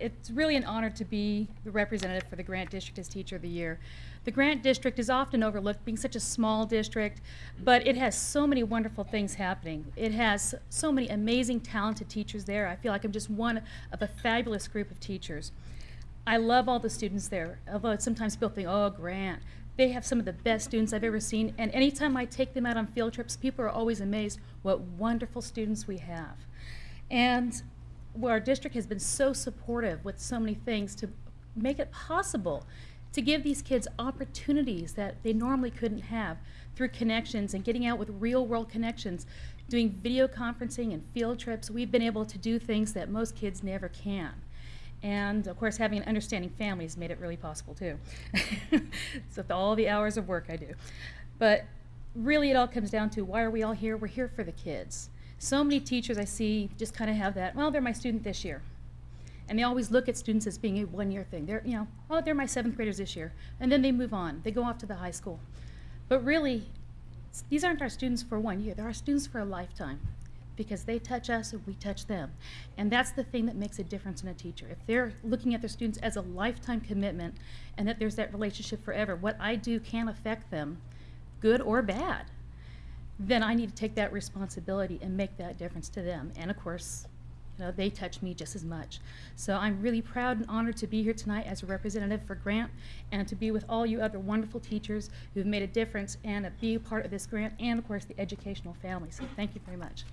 It's really an honor to be the representative for the Grant District as Teacher of the Year. The Grant District is often overlooked being such a small district, but it has so many wonderful things happening. It has so many amazing, talented teachers there. I feel like I'm just one of a fabulous group of teachers. I love all the students there, although sometimes people think, oh, Grant. They have some of the best students I've ever seen, and anytime I take them out on field trips, people are always amazed what wonderful students we have. And well, our district has been so supportive with so many things to make it possible to give these kids opportunities that they normally couldn't have through connections and getting out with real world connections, doing video conferencing and field trips. We've been able to do things that most kids never can. And of course, having an understanding family has made it really possible too. so, all the hours of work I do. But really, it all comes down to why are we all here? We're here for the kids. So many teachers I see just kind of have that, well, they're my student this year. And they always look at students as being a one year thing. They're, you know, oh, they're my seventh graders this year. And then they move on, they go off to the high school. But really, these aren't our students for one year, they're our students for a lifetime because they touch us and we touch them. And that's the thing that makes a difference in a teacher. If they're looking at their students as a lifetime commitment and that there's that relationship forever, what I do can affect them, good or bad, then I need to take that responsibility and make that difference to them. And of course, you know, they touch me just as much. So I'm really proud and honored to be here tonight as a representative for Grant and to be with all you other wonderful teachers who've made a difference and be a part of this grant and of course the educational family. So thank you very much.